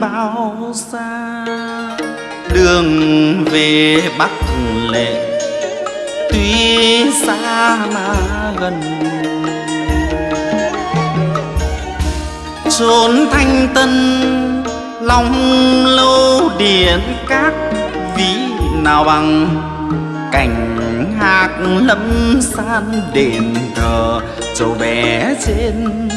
bao xa, đường về bắc lệ. Tuy xa mà gần, chốn thanh tân, long lâu điện các ví nào bằng. Cảnh hạc lâm san đền thờ châu bé trên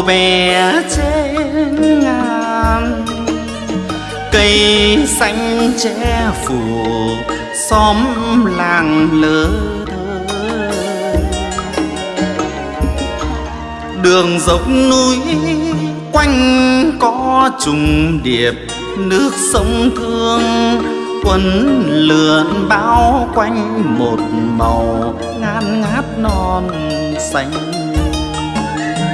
châu bé trên ngàn. Cây xanh che phủ xóm làng lơ thơ. Đường dốc núi quanh có trùng điệp, nước sông thương quấn lượn bao quanh một màu ngát ngát non xanh.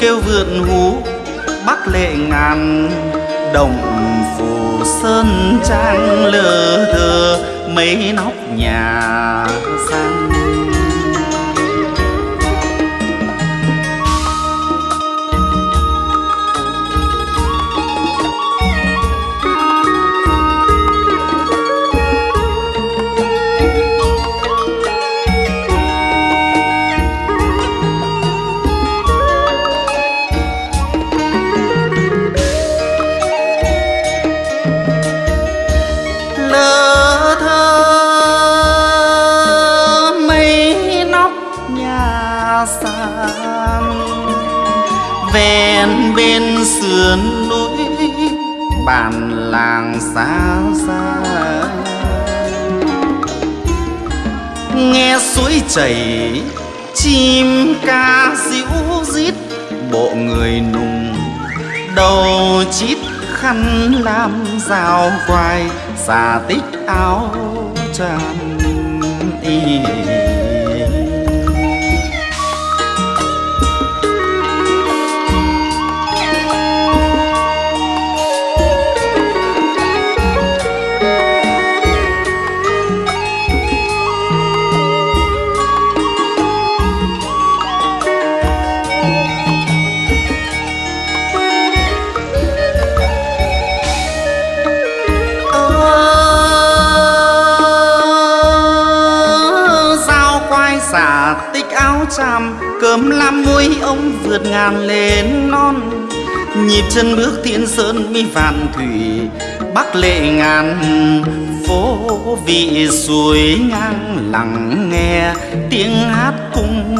kêu vượn hú bắc lệ ngàn đồng phủ sơn trang lờ thơ mấy nóc bàn làng xa xa. Nghe suối chảy, chim ca ríu rít, bộ người nùng đầu chít khăn làm rào quai xà tích áo tràn y vượt ngàn lên non. Nhịp chân bước thiên sơn mi vạn thủy, Bắc lệ ngàn phố. Vị suối ngang lặng nghe tiếng hát cung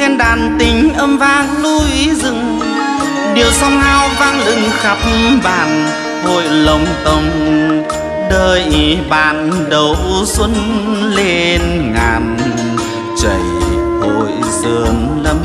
then đàn tình âm vang núi rừng. Điều song hao vang lừng khắp bản hội lồng tông đời bạn đầu xuân lên ngàn, chảy hội sơn lâm.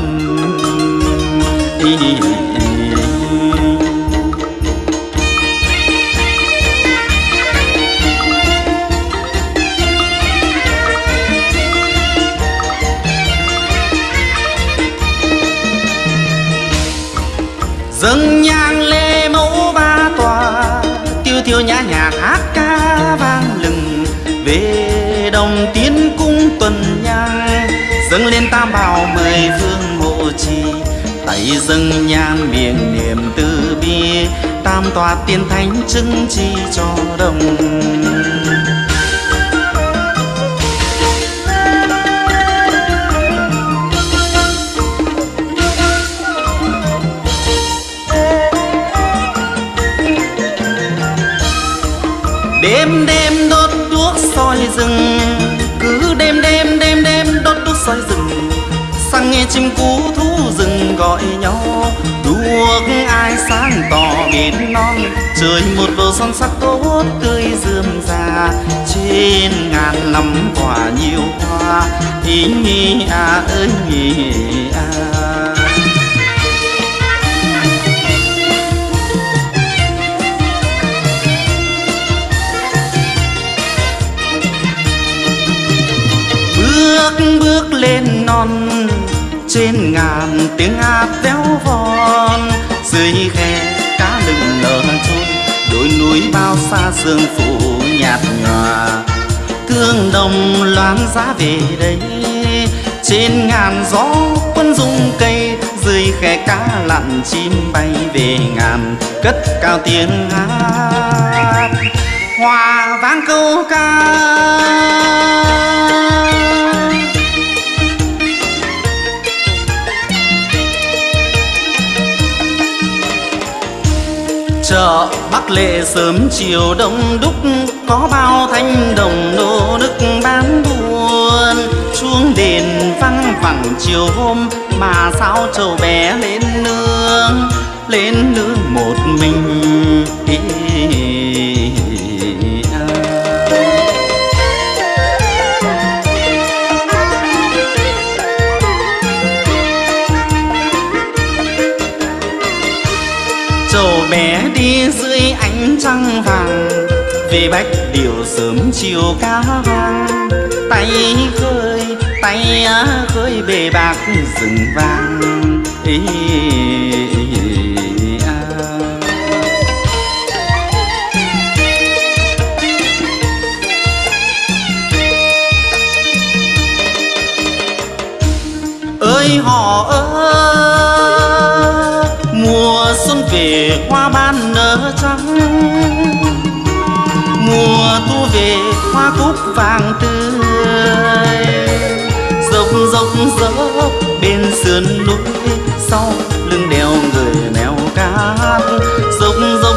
Dâng nhang lê mẫu ba tòa, tiêu tiêu nhã nhạc hát ca vang lừng. Về đồng tiến cung tuần nhang dâng lên tam bảo mời vương hộ trì. Tay dâng nhang miệng niệm từ bi, tam tòa tiên thánh chứng chi cho đồng. Đêm đêm đốt đuốc soi rừng. Cứ đêm đêm đêm đêm đốt đuốc soi rừng. Sang nghe chim cú thú rừng gọi nhau đuốc ai sáng tỏ biển non. Trời một bầu son sắc tốt tươi rườm rà. Trên ngàn năm quả nhiều hoa. Ý nhi à ơi nhỉ à bước bước lên non. Trên ngàn tiếng hát véo von, dưới khe cá lừng nở trôi. Đôi núi bao xa sương phủ nhạt nhòa. Thương đồng loáng giá về đây. Trên ngàn gió quân dung cây, dưới khe cá lặn chim bay về ngàn. Cất cao tiếng hát. Hòa vang câu ca. bắc lệ sớm chiều đông đúc, có bao thanh đồng nô nức bán buôn. Chuông đền văng vẳng chiều hôm, mà sao trầu bé lên nương lên nương bách điều sớm chiều cá hoang. Tay khơi tay khơi bề bạc rừng vàng. Ý, à. ơi họ ơi mùa xuân về hoa ban nở trắng về hoa cúc vàng tươi. Dốc dốc dốc bên sườn núi, sau lưng đèo người mèo cát. Dốc dốc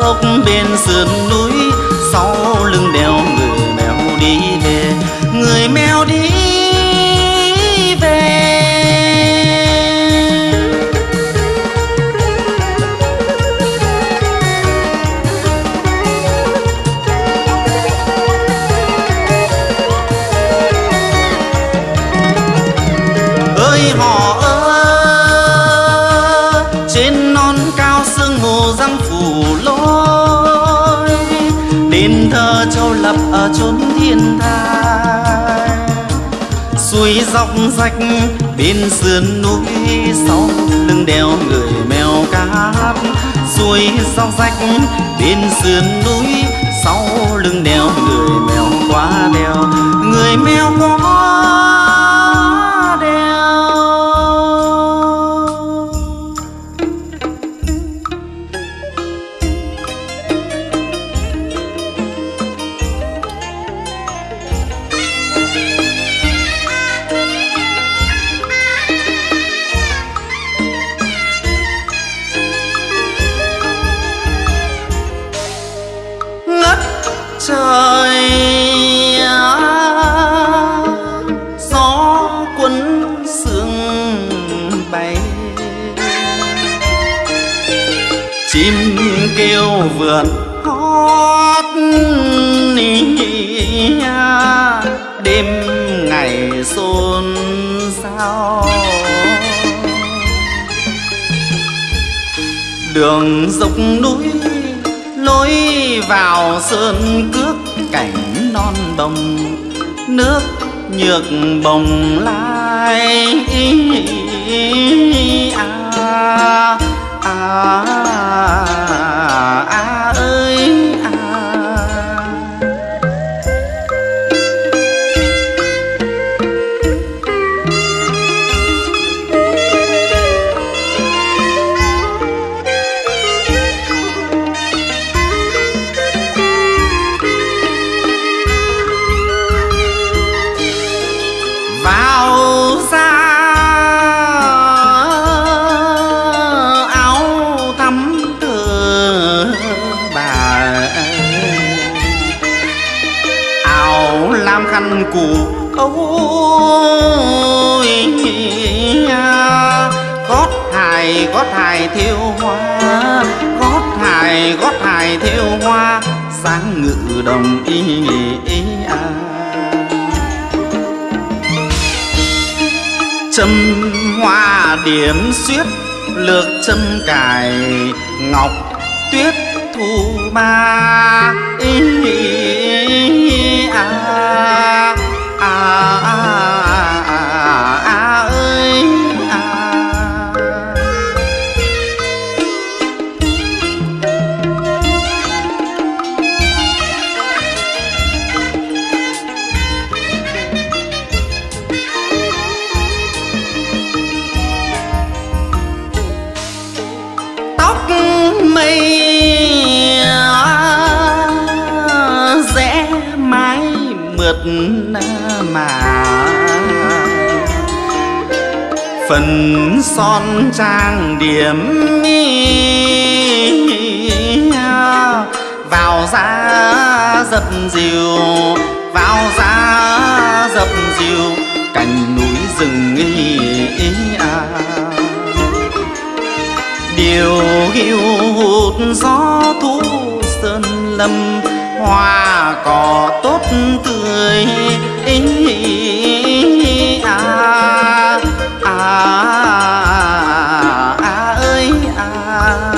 dốc bên sườn núi, sau lưng đèo người mèo đi về. Người mèo đi rách bên sườn núi sau lưng đèo người mèo cá suối dọc rách bên sườn núi sau lưng đèo người mèo quá đèo. Người mèo quá chim kêu vượn hót đêm ngày xôn xao. Đường dốc núi lối vào sơn cước cảnh non bồng nước nhược bồng lai cù cũ ôi gót hài gót hài thiêu hoa, gót hài gót hài thiêu hoa, sáng ngự đồng y ý à. châm hoa điểm xuyết, lược châm cài, ngọc tuyết phù ma ý, à, à, à, à, à, ơi à. tóc mà phần son trang điểm vào ra dập dìu, vào ra dập dìu, cành núi rừng ý à điều hiu hụt gió thu sơn lâm hoa cỏ tốt tươi ý, à, à, à, ơi à.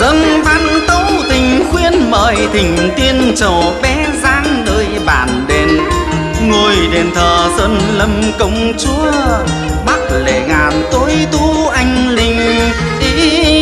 dâng văn tấu tình khuyên mời thỉnh tiên trổ bé đền thờ sơn lâm công chúa bắc lệ ngàn tối tú anh linh ý